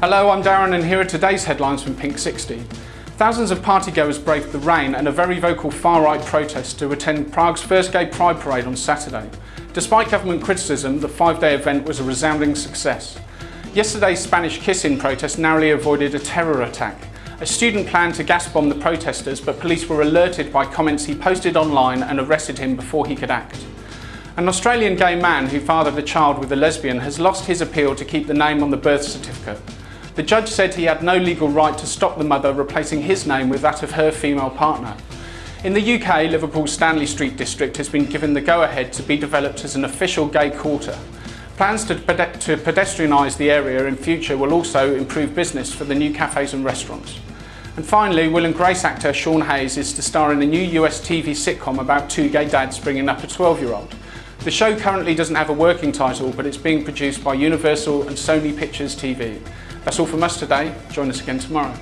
Hello, I'm Darren and here are today's headlines from Pink 60. Thousands of partygoers braved the rain and a very vocal far-right protest to attend Prague's first gay pride parade on Saturday. Despite government criticism, the five-day event was a resounding success. Yesterday's Spanish kiss-in protest narrowly avoided a terror attack. A student planned to gas bomb the protesters, but police were alerted by comments he posted online and arrested him before he could act. An Australian gay man who fathered a child with a lesbian has lost his appeal to keep the name on the birth certificate. The judge said he had no legal right to stop the mother replacing his name with that of her female partner. In the UK, Liverpool's Stanley Street district has been given the go-ahead to be developed as an official gay quarter. Plans to, to pedestrianise the area in future will also improve business for the new cafes and restaurants. And finally, Will and Grace actor Sean Hayes is to star in a new US TV sitcom about two gay dads bringing up a 12-year-old. The show currently doesn't have a working title, but it's being produced by Universal and Sony Pictures TV. That's all from us today. Join us again tomorrow.